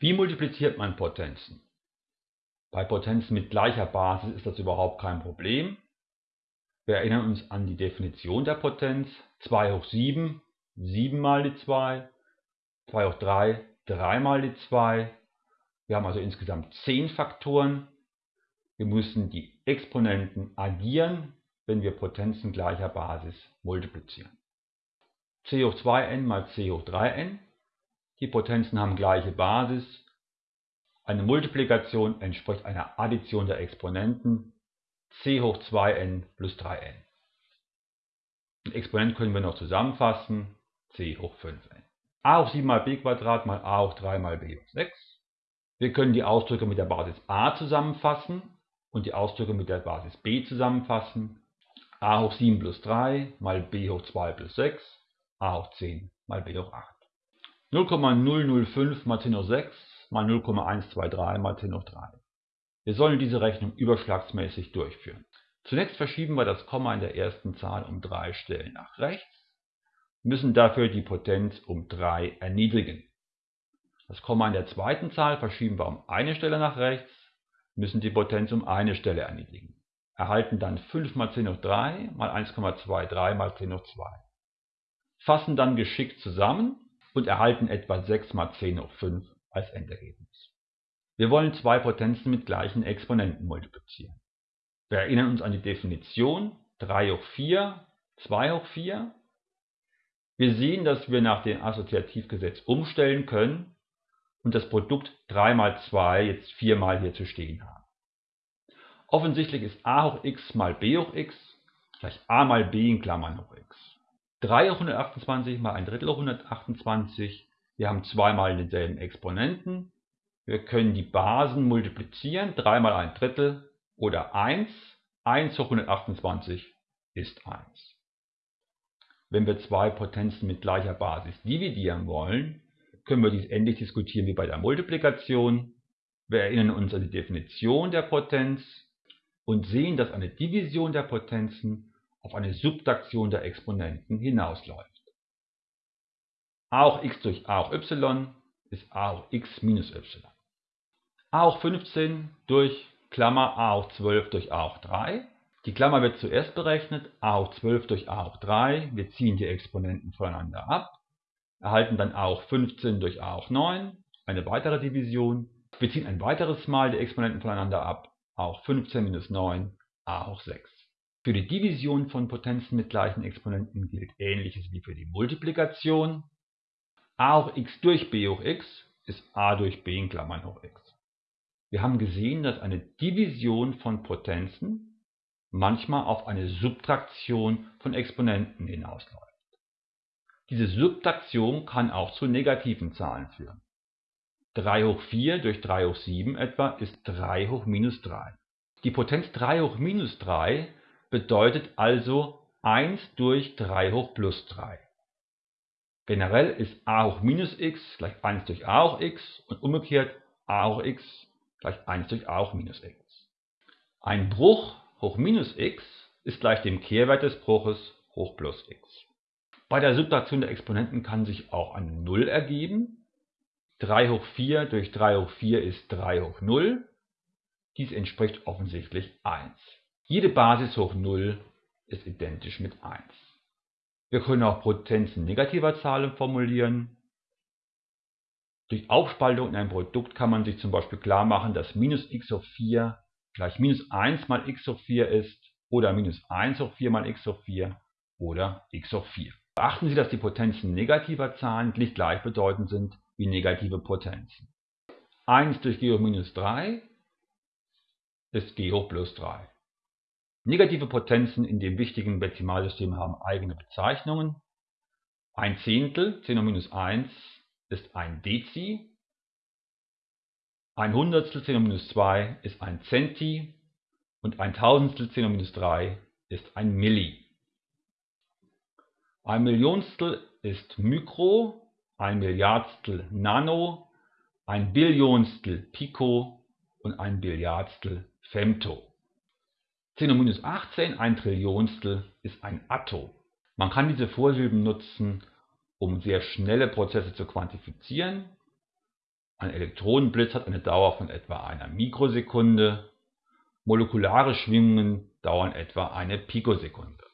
Wie multipliziert man Potenzen? Bei Potenzen mit gleicher Basis ist das überhaupt kein Problem. Wir erinnern uns an die Definition der Potenz. 2 hoch 7, 7 mal die 2. 2 hoch 3, 3 mal die 2. Wir haben also insgesamt 10 Faktoren. Wir müssen die Exponenten addieren, wenn wir Potenzen gleicher Basis multiplizieren. c hoch 2n mal c hoch 3n. Die Potenzen haben gleiche Basis. Eine Multiplikation entspricht einer Addition der Exponenten c hoch 2n plus 3n. Den Exponent können wir noch zusammenfassen, c hoch 5n. a hoch 7 mal b Quadrat mal a hoch 3 mal b hoch 6. Wir können die Ausdrücke mit der Basis a zusammenfassen und die Ausdrücke mit der Basis b zusammenfassen. a hoch 7 plus 3 mal b hoch 2 plus 6, a hoch 10 mal b hoch 8. 0,005 mal 10 hoch 6 mal 0,123 mal 10 hoch 3. Wir sollen diese Rechnung überschlagsmäßig durchführen. Zunächst verschieben wir das Komma in der ersten Zahl um drei Stellen nach rechts, müssen dafür die Potenz um 3 erniedrigen. Das Komma in der zweiten Zahl verschieben wir um eine Stelle nach rechts, müssen die Potenz um eine Stelle erniedrigen. Erhalten dann 5 mal 10 hoch 3 mal 1,23 mal 10 hoch 2. Fassen dann geschickt zusammen und erhalten etwa 6 mal 10 hoch 5 als Endergebnis. Wir wollen zwei Potenzen mit gleichen Exponenten multiplizieren. Wir erinnern uns an die Definition 3 hoch 4, 2 hoch 4. Wir sehen, dass wir nach dem Assoziativgesetz umstellen können und das Produkt 3 mal 2 jetzt 4 mal hier zu stehen haben. Offensichtlich ist a hoch x mal b hoch x gleich a mal b in Klammern hoch x. 3 hoch 128 mal 1 Drittel hoch 128 wir haben zweimal denselben Exponenten. Wir können die Basen multiplizieren. 3 mal 1 Drittel oder 1. 1 hoch 128 ist 1. Wenn wir zwei Potenzen mit gleicher Basis dividieren wollen, können wir dies ähnlich diskutieren wie bei der Multiplikation. Wir erinnern uns an die Definition der Potenz und sehen, dass eine Division der Potenzen auf eine Subtraktion der Exponenten hinausläuft a hoch x durch a hoch y ist a hoch x minus y. a hoch 15 durch Klammer a hoch 12 durch a hoch 3. Die Klammer wird zuerst berechnet, a hoch 12 durch a hoch 3. Wir ziehen die Exponenten voneinander ab, erhalten dann a hoch 15 durch a hoch 9, eine weitere Division. Wir ziehen ein weiteres Mal die Exponenten voneinander ab, a hoch 15 minus 9, a hoch 6. Für die Division von Potenzen mit gleichen Exponenten gilt ähnliches wie für die Multiplikation a hoch x durch b hoch x ist a durch b in Klammern hoch x. Wir haben gesehen, dass eine Division von Potenzen manchmal auf eine Subtraktion von Exponenten hinausläuft. Diese Subtraktion kann auch zu negativen Zahlen führen. 3 hoch 4 durch 3 hoch 7 etwa ist 3 hoch minus 3. Die Potenz 3 hoch minus 3 bedeutet also 1 durch 3 hoch plus 3. Generell ist a hoch minus x gleich 1 durch a hoch x und umgekehrt a hoch x gleich 1 durch a hoch minus x. Ein Bruch hoch minus x ist gleich dem Kehrwert des Bruches hoch plus x. Bei der Subtraktion der Exponenten kann sich auch eine 0 ergeben. 3 hoch 4 durch 3 hoch 4 ist 3 hoch 0. Dies entspricht offensichtlich 1. Jede Basis hoch 0 ist identisch mit 1. Wir können auch Potenzen negativer Zahlen formulieren. Durch Aufspaltung in ein Produkt kann man sich zum Beispiel klar machen, dass minus x hoch 4 gleich minus 1 mal x hoch 4 ist oder minus 1 hoch 4 mal x hoch 4 oder x hoch 4. Beachten Sie, dass die Potenzen negativer Zahlen nicht gleichbedeutend sind wie negative Potenzen. 1 durch g hoch minus 3 ist g hoch plus 3. Negative Potenzen in dem wichtigen Dezimalsystem haben eigene Bezeichnungen. Ein Zehntel, 10 hoch minus 1, ist ein Dezi. Ein Hundertstel, 10 hoch minus 2, ist ein Centi. Und ein Tausendstel, 10 hoch minus 3, ist ein Milli. Ein Millionstel ist Mikro, ein Milliardstel Nano, ein Billionstel Pico und ein Billiardstel Femto. 10 hoch minus 18, ein Trillionstel, ist ein Atto. Man kann diese Vorsilben nutzen, um sehr schnelle Prozesse zu quantifizieren. Ein Elektronenblitz hat eine Dauer von etwa einer Mikrosekunde, molekulare Schwingungen dauern etwa eine Pikosekunde